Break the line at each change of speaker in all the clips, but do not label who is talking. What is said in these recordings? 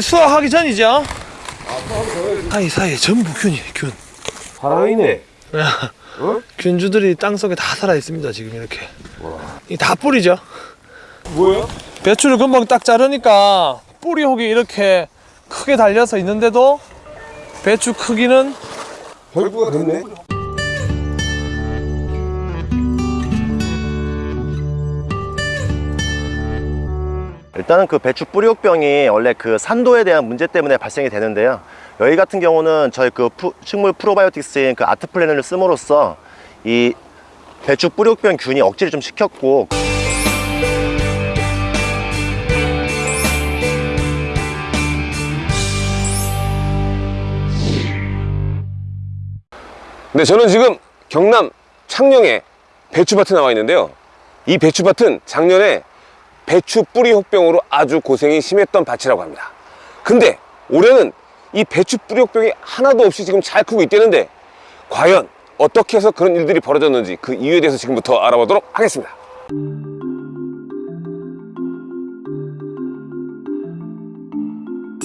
수확하기 전이죠? 사이 사이에 전부 균이 균.
살아있네.
균주들이 땅 속에 다 살아 있습니다 지금 이렇게. 이다 뿌리죠.
뭐야?
배추를 금방 딱 자르니까 뿌리 혹이 이렇게 크게 달려서 있는데도 배추 크기는
결부가 됐네.
일단은 그 배추 뿌리옥병이 원래 그 산도에 대한 문제 때문에 발생이 되는데요. 여기 같은 경우는 저희 그 푸- 식물 프로바이오틱스인 그 아트플래너를 씀으로써 이 배추 뿌리옥병 균이 억제를 좀 시켰고
네, 저는 지금 경남 창녕에 배추밭에 나와 있는데요. 이 배추밭은 작년에 배추 뿌리 혹병으로 아주 고생이 심했던 밭이라고 합니다. 근데 올해는 이 배추 뿌리 혹병이 하나도 없이 지금 잘 크고 있다는데 과연 어떻게 해서 그런 일들이 벌어졌는지 그 이유에 대해서 지금부터 알아보도록 하겠습니다.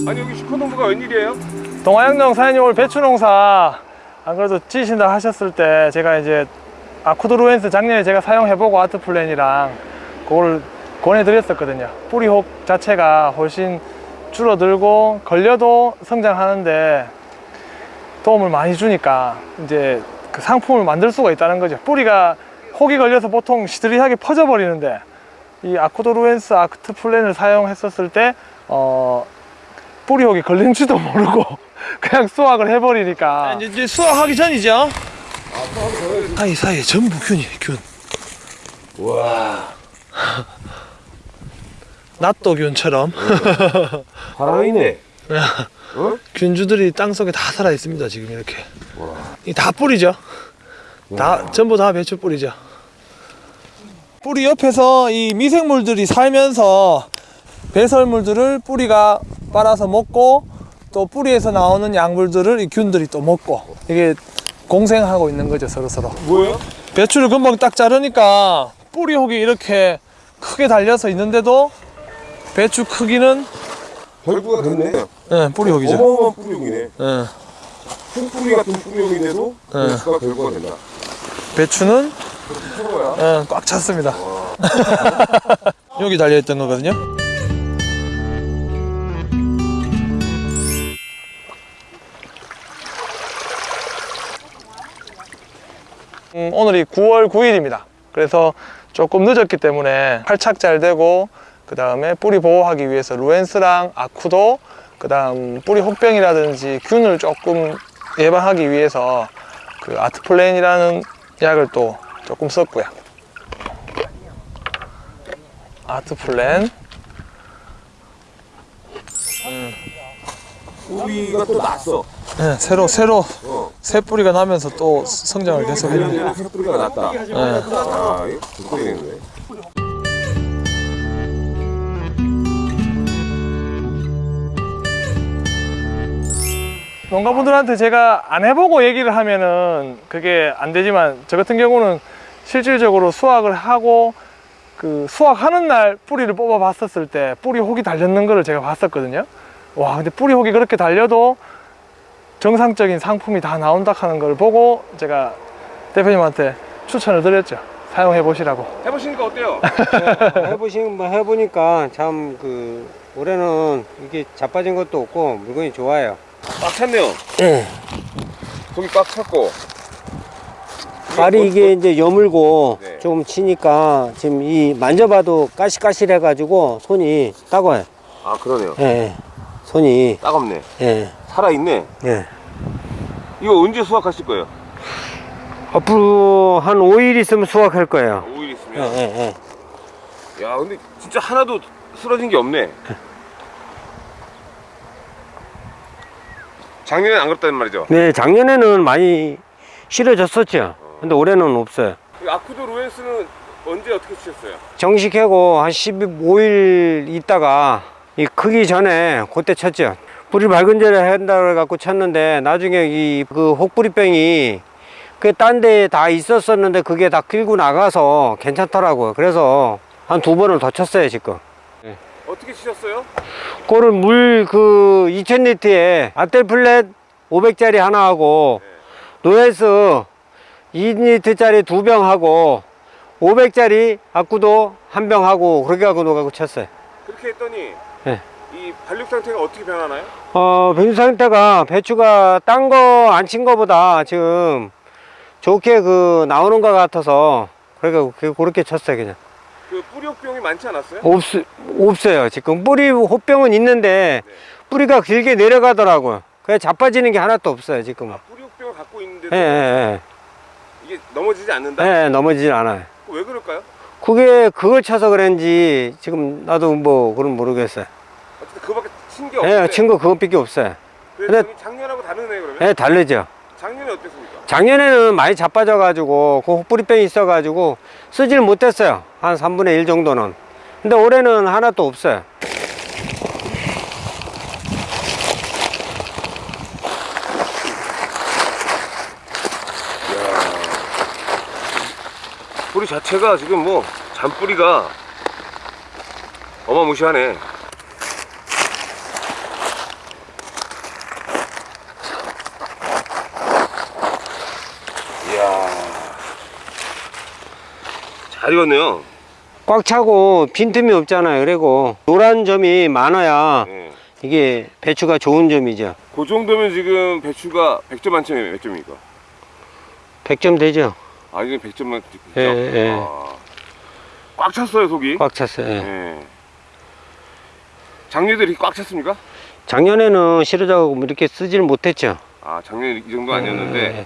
아니 여기 슈퍼농부가 웬일이에요?
동아양령 사장님 오늘 배추 농사 안 그래도 지신다 하셨을 때 제가 이제 아쿠드루엔스 작년에 제가 사용해보고 아트플랜이랑 그걸 권해드렸었거든요. 뿌리혹 자체가 훨씬 줄어들고 걸려도 성장하는데 도움을 많이 주니까 이제 그 상품을 만들 수가 있다는 거죠. 뿌리가 혹이 걸려서 보통 시들이하게 퍼져 버리는데 이 아쿠도루엔스 아트플랜을 사용했었을 때 어, 뿌리혹이 걸린지도 모르고 그냥 수확을 해버리니까. 이제, 수확하기 전이죠. 사이 사이에 전부 균이 균.
와.
낫도균처럼.
살아있네.
균주들이 땅 속에 다 살아 있습니다 지금 이렇게. 이 다 뿌리죠? 다 전부 다 배추 뿌리죠? 뿌리 옆에서 이 미생물들이 살면서 배설물들을 뿌리가 빨아서 먹고 또 뿌리에서 나오는 약물들을 이 균들이 또 먹고 이게 공생하고 있는 거죠 서로 서로
뭐예요?
배추를 금방 딱 자르니까 뿌리 혹이 이렇게 크게 달려서 있는데도 배추 크기는
결부가 됐네.
예, 뿌리 혹이죠
어마어마한 뿌리용이네.
예.
콩뿌리 같은 뿌리용인데도
네.
배추가 결부가 된다.
배추는. 예, 꽉 찼습니다. 여기 달려있던 거거든요. 음, 오늘이 9월 9일입니다. 그래서 조금 늦었기 때문에 활착 잘 되고 그 다음에 뿌리 보호하기 위해서 루엔스랑 아쿠도 그 다음 뿌리 혹병이라든지 균을 조금 예방하기 위해서 그 아트플랜이라는 약을 또 조금 썼고요. 아트플랜
뿌리가 또 났어.
네, 새로 새로
어.
새 뿌리가 나면서 또 성장을 계속 했는데
작년에 새 뿌리가 났다.
네.
아, 이거.
농가분들한테 제가 안 해보고 얘기를 하면은 그게 안 되지만 저 같은 경우는 실질적으로 수확을 하고 그 수확하는 날 뿌리를 뽑아 봤었을 때 뿌리 혹이 달렸는 거를 제가 봤었거든요 와 근데 뿌리 혹이 그렇게 달려도 정상적인 상품이 다 나온다 하는 걸 보고 제가 대표님한테 추천을 드렸죠 사용해 보시라고
해보시니까 어때요?
해보신 뭐 해보니까 참 그 올해는 이게 자빠진 것도 없고 물건이 좋아요.
꽉 찼네요.
예.
속이 꽉 찼고.
발이 이게 이제 여물고
네.
조금 치니까 지금 이 만져봐도 까실까실해 가지고 손이 따가워요.
아, 그러네요.
예, 예. 손이
따갑네.
예,
살아있네.
예.
이거 언제 수확하실 거예요?
앞으로 한 5일 있으면 수확할 거예요.
5일
예,
있으면.
예, 예.
야, 근데 진짜 하나도 쓰러진 게 없네. 작년엔 안 그렇다는 말이죠?
네, 작년에는 많이 실어졌었죠. 근데 올해는 없어요.
아쿠도 로엔스는 언제 어떻게 치셨어요?
정식하고 한 15일 있다가 이 크기 전에 그때 쳤죠. 뿌리 밝은 절에 한다고 해갖고 쳤는데 나중에 이 그 혹뿌리병이 그 딴 데에 다 있었었는데 그게 다 끌고 나가서 괜찮더라고요. 그래서 한 두 번을 더 쳤어요 지금.
어떻게 치셨어요?
그거를 물 그 2000리터에 아텔플랫 500짜리 하나 하고 노에스 2리터짜리 두 병 하고 500짜리 아쿠도 한 병 하고 그렇게 하고 녹아고 쳤어요.
그렇게 했더니
네.
이 발육 상태가 어떻게 변하나요?
어, 배수 상태가 배추가 딴 거 안 친 거보다 지금 좋게 그 나오는 것 같아서 그러니까 그- 그렇게 쳤어요 그냥.
그 뿌리옥병이 많지 않았어요?
없, 없어요. 지금 뿌리 호병은 있는데
네.
뿌리가 길게 내려가더라고요. 그래 자빠지는 게 하나도 없어요 지금은.
뿌리옥병을 갖고 있는데도
예, 예,
이게 넘어지지 않는다?
예. 예, 넘어지질 않아요.
왜 그럴까요?
그게 그걸 쳐서 그런지 지금 나도 뭐 그건 모르겠어요.
어쨌든 그밖에 친게 없는데
예, 친구 그것밖에 없어요. 근데-
작년하고 다르네 그러면?
예, 다르죠.
작년에 어땠습니까?
작년에는 많이 자빠져가지고 그 혹뿌리병이 있어가지고 쓰질 못했어요. 한 3분의 1 정도는. 근데 올해는 하나도 없어요.
뿌리 자체가 지금 뭐 잔뿌리가 어마무시하네 이야 잘 익었네요
꽉 차고 빈틈이 없잖아요. 그리고 노란 점이 많아야
네.
이게 배추가 좋은 점이죠.
그 정도면 지금 배추가 100점 만점에 몇 점입니까?
100점 되죠.
아 이게 100점 만점이죠?
예, 예.
아, 꽉 찼어요 속이
꽉 찼어요. 예.
예. 작년에도 이렇게 꽉 찼습니까?
작년에는 실어자고 이렇게 쓰지를 못했죠.
아 작년에 이 정도 아니었는데
예,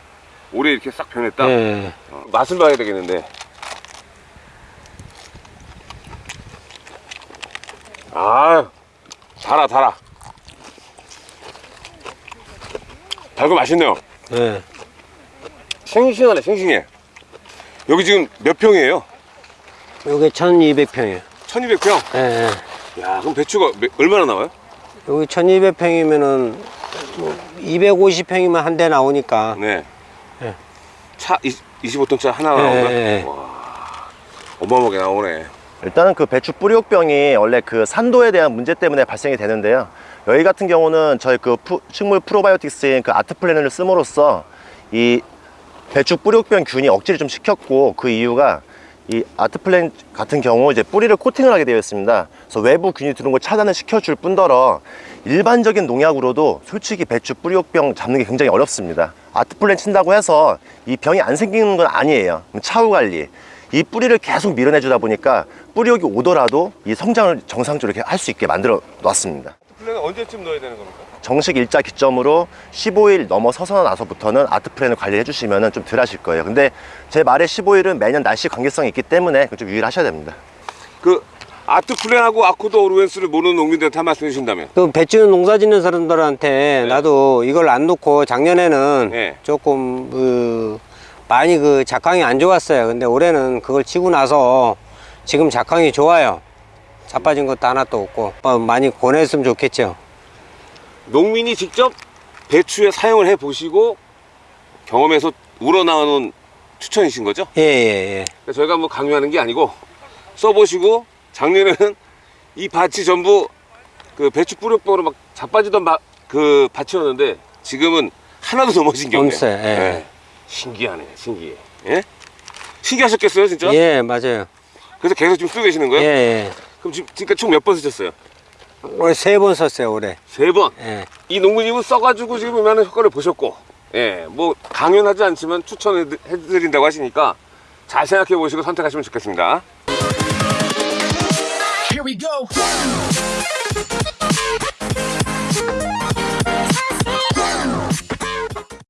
올해 이렇게 싹 변했다?
예.
어, 맛을 봐야 되겠는데 아 달아 달아 달고 맛있네요
예.
싱싱하네 싱싱해 여기 지금 몇 평이에요?
요게 1200평이에요.
1200평?
예, 예.
야 그럼 배추가 몇- 얼마나 나와요?
여기 1200평이면은 뭐 250평이면 한 대 나오니까
네.
예.
차 25톤차 하나
예,
나온다?
예.
와 어마어마하게 나오네
일단은 그 배추 뿌리옥병이 원래 그 산도에 대한 문제 때문에 발생이 되는데요. 여기 같은 경우는 저희 그 푸- 식물 프로바이오틱스인 그 아트플래너를 씀으로써 이 배추 뿌리옥병 균이 억제를 좀 시켰고 그 이유가 이 아트플랜 같은 경우 이제 뿌리를 코팅을 하게 되어 있습니다. 그래서 외부 균이 들어온 걸 차단을 시켜줄 뿐더러 일반적인 농약으로도 솔직히 배추 뿌리옥병 잡는 게 굉장히 어렵습니다. 아트플랜 친다고 해서 이 병이 안 생기는 건 아니에요. 차후 관리. 이 뿌리를 계속 밀어내 주다 보니까 뿌리옥이 오더라도 이 성장을 정상적으로 이렇게 할 수 있게 만들어 놨습니다.
플랜은 언제쯤 넣어야 되는 겁니까?
정식 일자 기점으로 15일 넘어서서 나서부터는 아트 플랜을 관리해 주시면 좀 덜 하실 거예요. 근데 제 말의 15일은 매년 날씨 관계성이 있기 때문에 좀 유의하셔야 됩니다.
그 아트 플랜하고 아코도 오르웬스를 모르는 농민들한테 한 말씀 해주신다면
그 배추 농사 짓는 사람들한테 나도 이걸 안 놓고 작년에는
네.
조금 그 많이 그 작황이 안 좋았어요. 근데 올해는 그걸 치고 나서 지금 작황이 좋아요. 자빠진 것도 하나도 없고 어, 많이 권했으면 좋겠죠.
농민이 직접 배추에 사용을 해 보시고 경험에서 우러나오는 추천이신 거죠?
예, 예, 예.
저희가 뭐 강요하는 게 아니고 써보시고 작년에는 이 밭이 전부 그 배추 뿌력병으로 막 자빠지던 마- 그 밭이었는데 지금은 하나도 넘어진 게 없네요.
없어요, 예.
신기하네, 신기해. 예? 신기하셨겠어요, 진짜?
예, 맞아요.
그래서 계속 지금 쓰고 계시는
예,
거예요?
예.
그럼 지금 지금까지 총몇 번 쓰셨어요?
올해 세 번 썼어요, 올해.
세 번.
예.
이 농부님은 써가지고 지금 이만한 효과를 보셨고, 예, 뭐 강연하지 않지만 추천해드린다고 하시니까 잘 생각해 보시고 선택하시면 좋겠습니다.
Here we go.